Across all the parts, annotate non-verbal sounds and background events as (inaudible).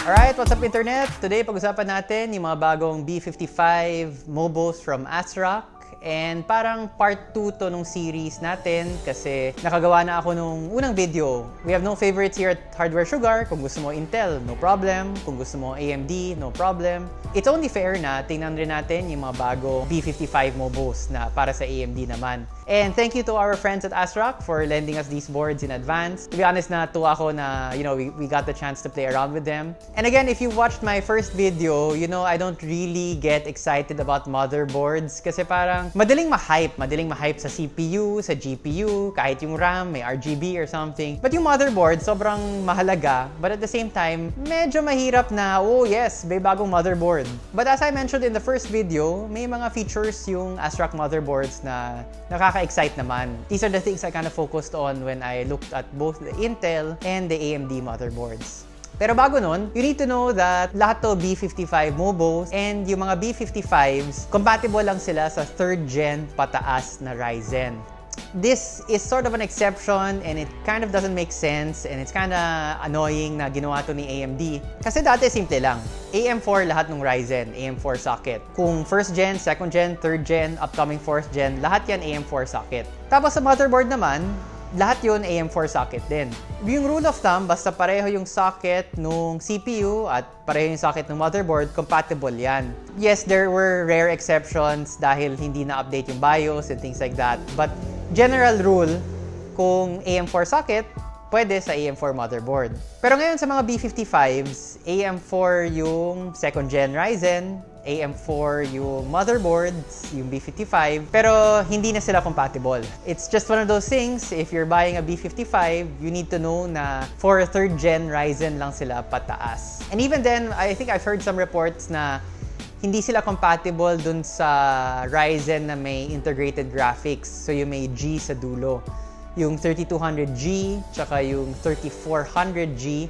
Alright, what's up internet? Today pag-usapan natin yung mga bagong B55 Mobos from ASRock and parang part 2 to nung series natin kasi nakagawa na ako nung unang video. We have no favorites here at Hardware Sugar. Kung gusto mo Intel, no problem. Kung gusto mo AMD, no problem. It's only fair na tingnan rin natin yung mga bago B55 Mobos na para sa AMD naman. And thank you to our friends at ASRock for lending us these boards in advance. To be honest, na tuwa ako na, you know, we, we got the chance to play around with them. And again, if you watched my first video, you know, I don't really get excited about motherboards kasi parang madaling ma-hype. Madaling ma-hype sa CPU, sa GPU, kahit yung RAM, may RGB or something. But yung motherboard, sobrang mahalaga. But at the same time, medyo mahirap na, oh yes, may bagong motherboard. But as I mentioned in the first video, may mga features yung ASRock motherboards na nakaka-excite naman. These are the things I kind of focused on when I looked at both the Intel and the AMD motherboards. Pero bago nun, you need to know that lahat to B55 Mobos and yung mga B55s, compatible lang sila sa 3rd gen pataas na Ryzen. This is sort of an exception and it kind of doesn't make sense and it's kind of annoying na ginawa to ni AMD. Kasi dati simple lang. AM4 lahat ng Ryzen, AM4 socket. Kung 1st gen, 2nd gen, 3rd gen, upcoming 4th gen, lahat yan AM4 socket. Tapos sa motherboard naman, lahat yun AM4 socket din. Yung rule of thumb, basta pareho yung socket nung CPU at pareho yung socket ng motherboard, compatible yan. Yes, there were rare exceptions dahil hindi na-update yung BIOS and things like that. But general rule, kung AM4 socket, pwede sa AM4 motherboard. Pero ngayon sa mga B55s, AM4 yung 2nd gen Ryzen, AM4 yung motherboards, yung B55, pero hindi na sila compatible. It's just one of those things, if you're buying a B55, you need to know na for 3rd gen Ryzen lang sila pataas. And even then, I think I've heard some reports na hindi sila compatible dun sa Ryzen na may integrated graphics. So yung may G sa dulo. Yung 3200G, tsaka yung 3400G,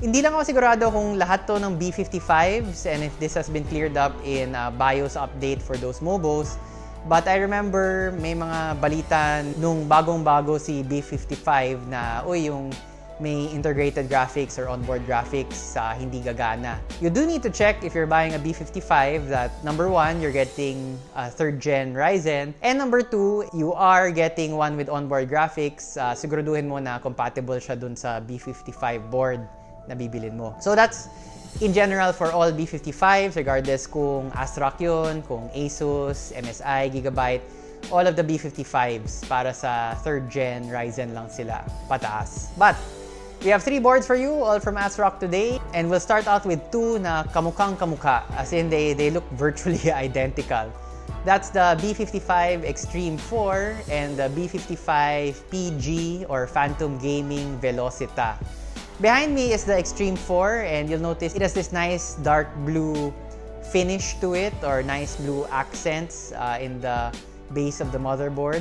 hindi lang ako sigurado kung lahat to ng B55s and if this has been cleared up in uh, BIOS update for those mobos. But I remember may mga balita nung bagong-bago si B55 na, uy, yung may integrated graphics or onboard graphics sa uh, hindi gagana. You do need to check if you're buying a B55 that number one, you're getting a third gen Ryzen and number two, you are getting one with onboard graphics. Uh, siguraduhin mo na compatible siya dun sa B55 board na bibilin mo. So that's in general for all B55s, regardless kung ASRock yun, kung Asus, MSI, Gigabyte, all of the B55s para sa 3rd gen Ryzen lang sila pataas. But we have three boards for you, all from ASRock today. And we'll start out with two na kamukhang kamukha, as in they, they look (laughs) virtually identical. That's the B55 Extreme 4 and the B55 PG or Phantom Gaming Velocita. Behind me is the Extreme 4 and you'll notice it has this nice dark blue finish to it or nice blue accents uh, in the base of the motherboard.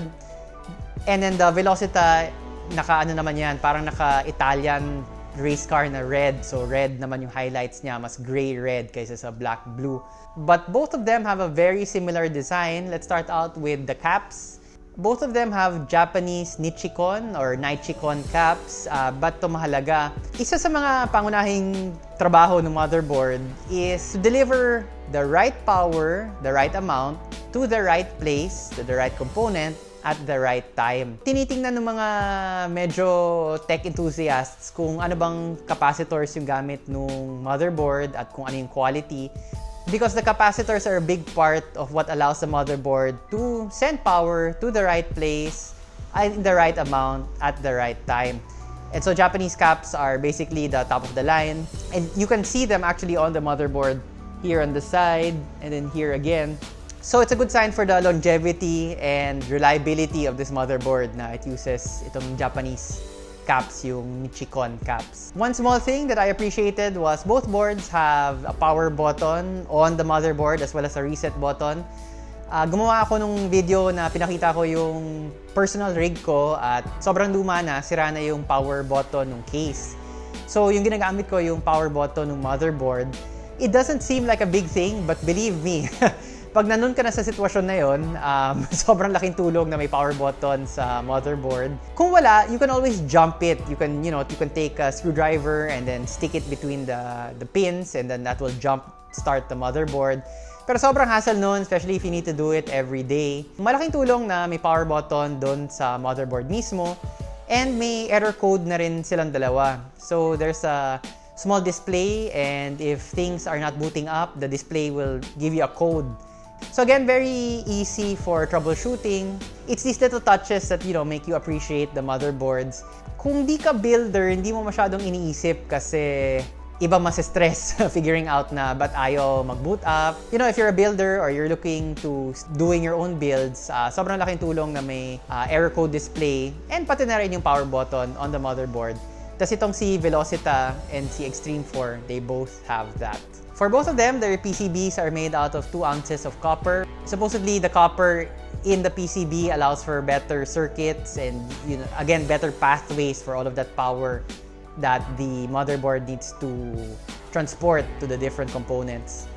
And then the Velocita, naka ano naman yan, parang naka Italian race car na red. So red naman yung highlights niya, mas gray red kaysa sa black blue. But both of them have a very similar design. Let's start out with the caps. Both of them have Japanese Nichicon or Nichicon caps, uh, but to mahalaga. Isa sa mga pangunahing trabaho ng motherboard is to deliver the right power, the right amount, to the right place, to the right component, at the right time. Tinitingnan ng mga medyo tech enthusiasts kung ano bang capacitors yung gamit ng motherboard at kung ano yung quality because the capacitors are a big part of what allows the motherboard to send power to the right place in the right amount at the right time. And so Japanese caps are basically the top of the line. And you can see them actually on the motherboard here on the side and then here again. So it's a good sign for the longevity and reliability of this motherboard na it uses itong Japanese caps, yung Nichicon caps. One small thing that I appreciated was both boards have a power button on the motherboard as well as a reset button. Uh, gumawa ako nung video na pinakita ko yung personal rig ko at sobrang luma na, sira na yung power button ng case. So yung ginagamit ko yung power button ng motherboard. It doesn't seem like a big thing but believe me, (laughs) Pag nandun ka na sa sitwasyon na yon, um, (laughs) sobrang laking tulong na may power button sa motherboard. Kung wala, you can always jump it. You can, you know, you can take a screwdriver and then stick it between the, the pins and then that will jump start the motherboard. Pero sobrang hassle nun, especially if you need to do it every day. Malaking tulong na may power button doon sa motherboard mismo. And may error code na rin silang dalawa. So there's a small display and if things are not booting up, the display will give you a code. So again, very easy for troubleshooting. It's these little touches that, you know, make you appreciate the motherboards. Kung di ka builder, hindi mo masyadong iniisip kasi iba mas stress (laughs) figuring out na but ayaw mag-boot up. You know, if you're a builder or you're looking to doing your own builds, uh, sobrang laking tulong na may uh, error code display and pati na rin yung power button on the motherboard. Tapos itong si Velocita and si Extreme 4, they both have that. For both of them, their PCBs are made out of 2 ounces of copper. Supposedly, the copper in the PCB allows for better circuits and you know, again, better pathways for all of that power that the motherboard needs to transport to the different components.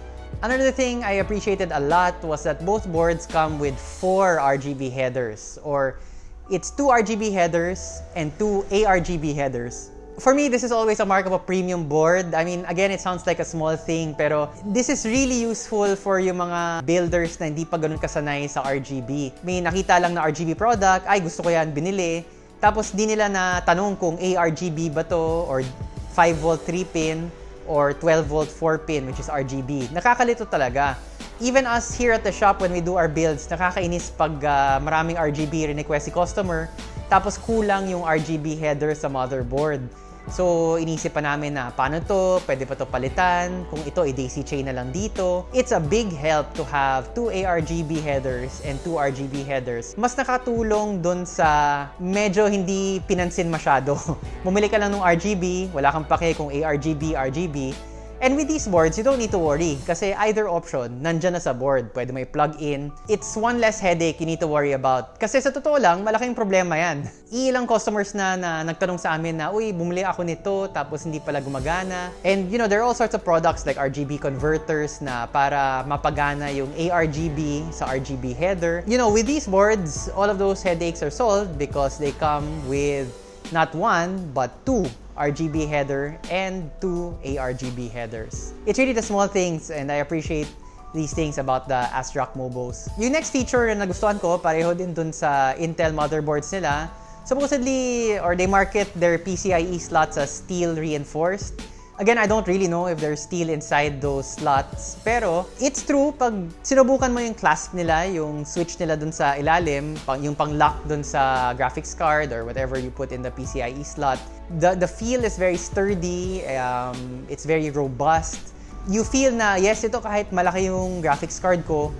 Another thing I appreciated a lot was that both boards come with four RGB headers or it's two RGB headers and two ARGB headers. For me, this is always a mark of a premium board. I mean, again, it sounds like a small thing, pero this is really useful for yung mga builders na hindi pa ganun kasanay sa RGB. May nakita lang na RGB product, ay gusto ko yan, binili. Tapos di nila na tanong kung ARGB ba to or 5 volt 3 pin or 12 volt 4 pin which is RGB. Nakakalito talaga. Even us here at the shop when we do our builds, nakakainis pag uh, maraming RGB request si customer tapos kulang yung RGB header sa motherboard. So, inisip pa namin na paano to, pwede pa to palitan, kung ito i-daisy chain na lang dito. It's a big help to have two ARGB headers and two RGB headers. Mas nakatulong dun sa medyo hindi pinansin masyado. (laughs) Bumili ka lang ng RGB, wala kang pake kung ARGB, RGB, And with these boards, you don't need to worry kasi either option, nandyan na sa board. Pwede may plug-in. It's one less headache you need to worry about. Kasi sa totoo lang, malaking problema yan. (laughs) Ilang customers na, na nagtanong sa amin na, uy, bumili ako nito, tapos hindi pala gumagana. And you know, there are all sorts of products like RGB converters na para mapagana yung ARGB sa RGB header. You know, with these boards, all of those headaches are solved because they come with not one, but two RGB header and two ARGB headers. It's really the small things and I appreciate these things about the ASRock Mobos. Yung next feature na nagustuhan ko, pareho din dun sa Intel motherboards nila. Supposedly, or they market their PCIe slots as steel reinforced. Again, I don't really know if there's steel inside those slots. Pero, it's true, pag sinubukan mo yung clasp nila, yung switch nila dun sa ilalim, yung pang-lock dun sa graphics card or whatever you put in the PCIe slot, the, the feel is very sturdy, um, it's very robust. You feel na, yes, ito kahit malaki yung graphics card ko,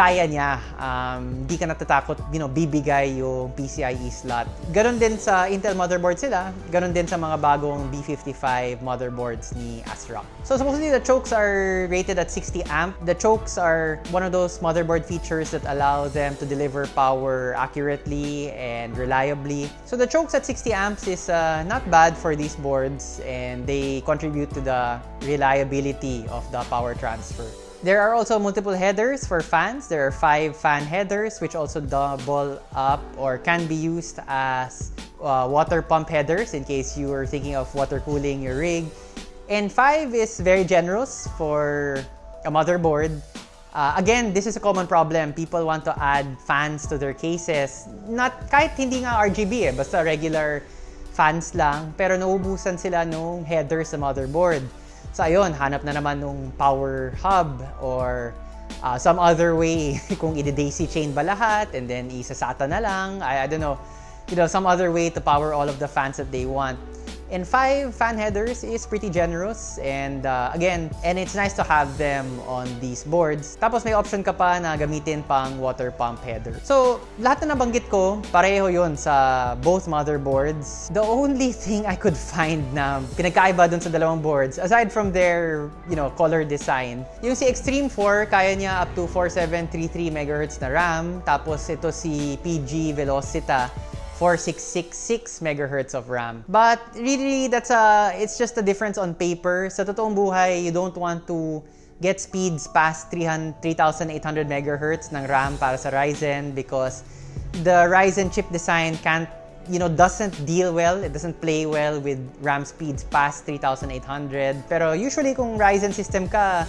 kaya niya. Um, di ka natatakot, you know, bibigay yung PCIe slot. Ganon din sa Intel motherboard sila. Ganon din sa mga bagong B55 motherboards ni ASRock. So supposedly the chokes are rated at 60 amp. The chokes are one of those motherboard features that allow them to deliver power accurately and reliably. So the chokes at 60 amps is uh, not bad for these boards and they contribute to the reliability of the power transfer. There are also multiple headers for fans. There are five fan headers which also double up or can be used as uh, water pump headers in case you are thinking of water cooling your rig. And five is very generous for a motherboard. Uh, again, this is a common problem. People want to add fans to their cases. Not kahit hindi nga RGB eh, basta regular fans lang. Pero naubusan sila nung header sa motherboard. So ayun, hanap na naman nung power hub or uh, some other way (laughs) kung i-daisy chain ba lahat and then isa-SATA na lang. I, I don't know. You know, some other way to power all of the fans that they want. And five fan headers is pretty generous and uh, again, and it's nice to have them on these boards. Tapos may option ka pa na gamitin pang water pump header. So, lahat na nabanggit ko, pareho yon sa both motherboards. The only (laughs) thing I could find na pinagkaiba dun sa dalawang boards, aside from their, you know, color design, yung si Extreme 4, kaya niya up to 4733 MHz na RAM. Tapos ito si PG Velocita, 4666 megahertz of RAM. But really, that's a, it's just a difference on paper. Sa totoong buhay, you don't want to get speeds past 300 3,800 MHz ng RAM para sa Ryzen because the Ryzen chip design can't you know, doesn't deal well, it doesn't play well with RAM speeds past 3,800. Pero usually kung Ryzen system ka,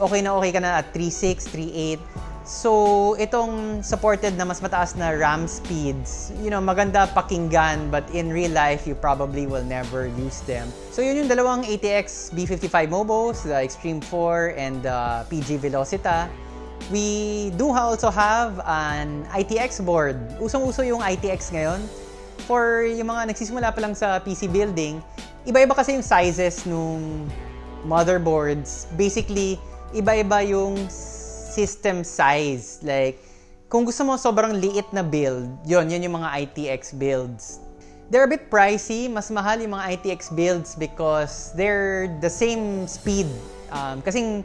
okay na okay ka na at 3.6, 3.8. So, itong supported na mas mataas na RAM speeds, you know, maganda pakinggan, but in real life, you probably will never use them. So, yun yung dalawang ATX B55 Mobos, the Extreme 4 and the PG Velocita. We do also have an ITX board. Usong-uso yung ITX ngayon. For yung mga nagsisimula pa lang sa PC building, iba-iba kasi yung sizes nung motherboards. Basically, iba-iba yung system size. Like, kung gusto mo sobrang liit na build, yon yun yung mga ITX builds. They're a bit pricey. Mas mahal yung mga ITX builds because they're the same speed. Um, kasing,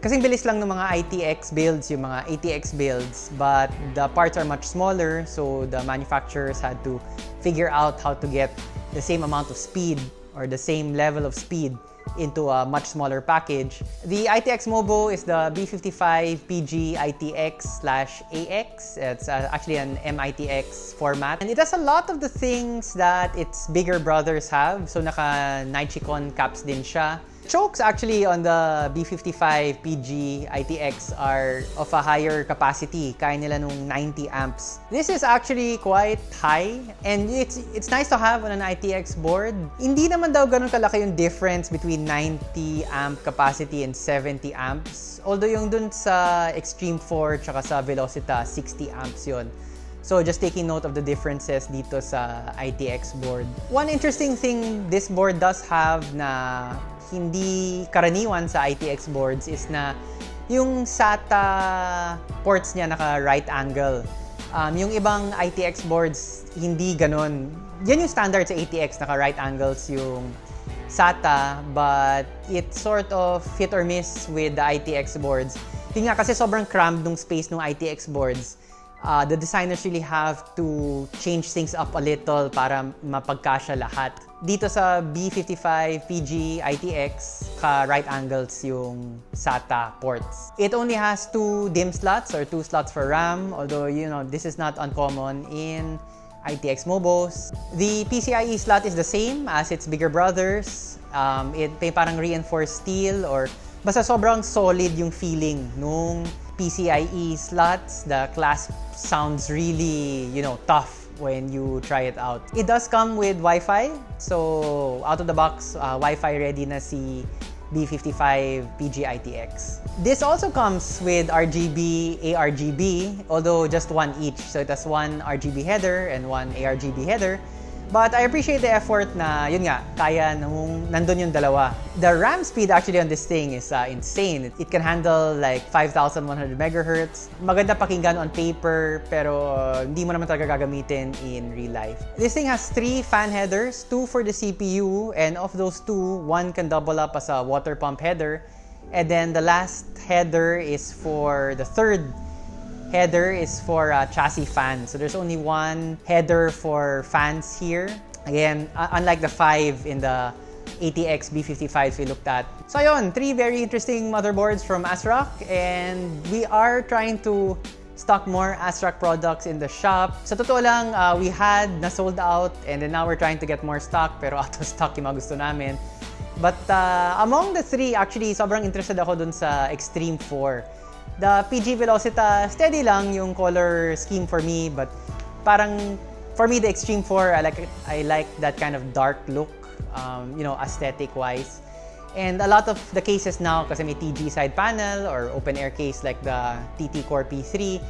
kasing bilis lang ng mga ITX builds, yung mga ATX builds. But the parts are much smaller, so the manufacturers had to figure out how to get the same amount of speed or the same level of speed into a much smaller package. The ITX Mobo is the B55 PG ITX slash AX. It's uh, actually an MITX format. And it has a lot of the things that its bigger brothers have. So naka Nichicon caps din siya. Chokes actually on the B55 PG ITX are of a higher capacity. Kaya nila nung 90 amps. This is actually quite high and it's it's nice to have on an ITX board. Hindi naman daw ganun kalaki yung difference between 90 amp capacity and 70 amps. Although yung dun sa Extreme 4 tsaka sa Velocita, 60 amps yon. So just taking note of the differences dito sa ITX board. One interesting thing this board does have na hindi karaniwan sa ITX boards is na yung SATA ports niya naka right angle. Um, yung ibang ITX boards, hindi ganun. Yan yung standard sa ATX, naka right angles yung SATA, but it sort of hit or miss with the ITX boards. Yun kasi sobrang crammed nung space ng ITX boards uh, the designers really have to change things up a little para mapagkasya lahat. Dito sa B55 PG ITX, ka right angles yung SATA ports. It only has two DIMM slots or two slots for RAM, although you know this is not uncommon in ITX Mobos. The PCIe slot is the same as its bigger brothers. Um, it may parang reinforced steel or basta sobrang solid yung feeling nung PCIe slots. The clasp sounds really, you know, tough when you try it out. It does come with Wi-Fi. So, out of the box, uh, Wi-Fi ready na si B55 PGITX. This also comes with RGB, ARGB, although just one each. So it has one RGB header and one ARGB header. But I appreciate the effort na, yun nga, kaya nung nandun yung dalawa. The RAM speed actually on this thing is uh, insane. It, can handle like 5,100 megahertz. Maganda pakinggan on paper, pero uh, hindi mo naman talaga gagamitin in real life. This thing has three fan headers, two for the CPU, and of those two, one can double up as a water pump header. And then the last header is for the third header is for uh, chassis fan. So there's only one header for fans here. Again, uh, unlike the 5 in the ATX B55 we looked at. So ayun, three very interesting motherboards from ASRock and we are trying to stock more ASRock products in the shop. Sa totoo lang, uh, we had na sold out and then now we're trying to get more stock pero (laughs) out of stock yung gusto namin. But uh, among the three, actually, sobrang interested ako dun sa Extreme 4. The PG Velocita, steady lang yung color scheme for me, but parang for me the Extreme 4, I like I like that kind of dark look, um, you know, aesthetic wise. And a lot of the cases now, kasi may TG side panel or open air case like the TT Core P3,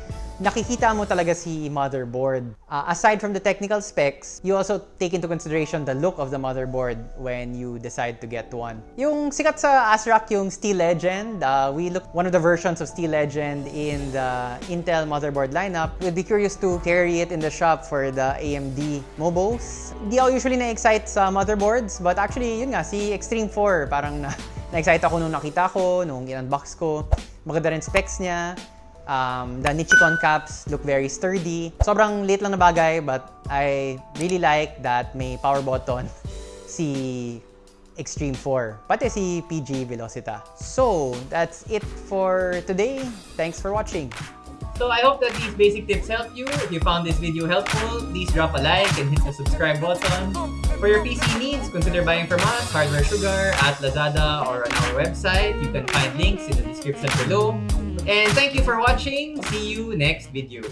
nakikita mo talaga si motherboard. Uh, aside from the technical specs, you also take into consideration the look of the motherboard when you decide to get one. Yung sikat sa ASRock yung Steel Legend, uh, we looked one of the versions of Steel Legend in the Intel motherboard lineup. We'd be curious to carry it in the shop for the AMD Mobos. Hindi ako usually na-excite sa motherboards, but actually, yun nga, si Extreme 4, parang na, (laughs) na-excite ako nung nakita ko, nung in-unbox ko. Maganda rin specs niya. Um, the Nichicon caps look very sturdy. Sobrang late lang na bagay, but I really like that may power button (laughs) si Extreme 4, pati si PG Velocita. So, that's it for today. Thanks for watching. So I hope that these basic tips help you. If you found this video helpful, please drop a like and hit the subscribe button. For your PC needs, consider buying from us, Hardware Sugar, at Lazada, or on our website. You can find links in the description below. And thank you for watching. See you next video.